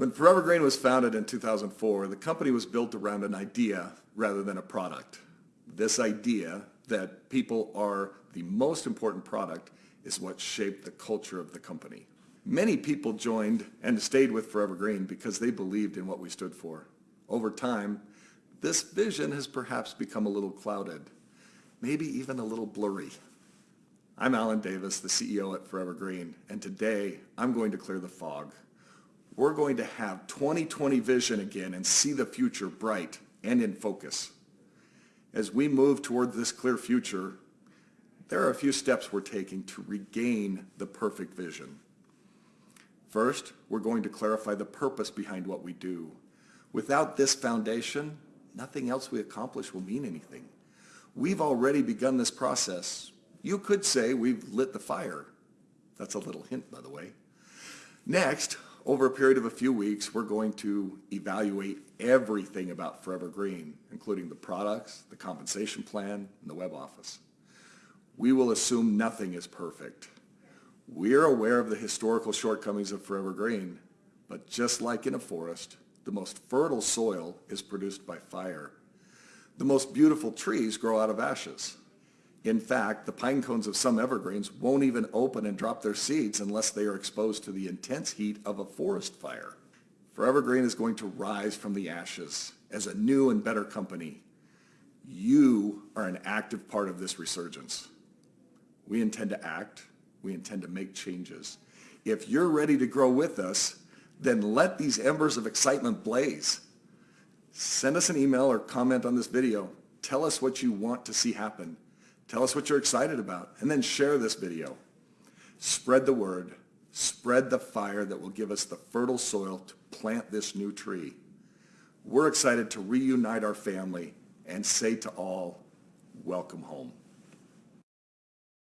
When Forever Green was founded in 2004, the company was built around an idea rather than a product. This idea that people are the most important product is what shaped the culture of the company. Many people joined and stayed with Forever Green because they believed in what we stood for. Over time, this vision has perhaps become a little clouded, maybe even a little blurry. I'm Alan Davis, the CEO at Forever Green, and today I'm going to clear the fog. We're going to have 2020 vision again and see the future bright and in focus. As we move toward this clear future, there are a few steps we're taking to regain the perfect vision. First, we're going to clarify the purpose behind what we do. Without this foundation, nothing else we accomplish will mean anything. We've already begun this process. You could say we've lit the fire. That's a little hint, by the way. Next, over a period of a few weeks, we're going to evaluate everything about Forever Green, including the products, the compensation plan, and the web office. We will assume nothing is perfect. We're aware of the historical shortcomings of Forever Green, but just like in a forest, the most fertile soil is produced by fire. The most beautiful trees grow out of ashes. In fact, the pine cones of some evergreens won't even open and drop their seeds unless they are exposed to the intense heat of a forest fire. Forever Green is going to rise from the ashes as a new and better company. You are an active part of this resurgence. We intend to act. We intend to make changes. If you're ready to grow with us, then let these embers of excitement blaze. Send us an email or comment on this video. Tell us what you want to see happen. Tell us what you're excited about, and then share this video. Spread the word. Spread the fire that will give us the fertile soil to plant this new tree. We're excited to reunite our family and say to all, welcome home.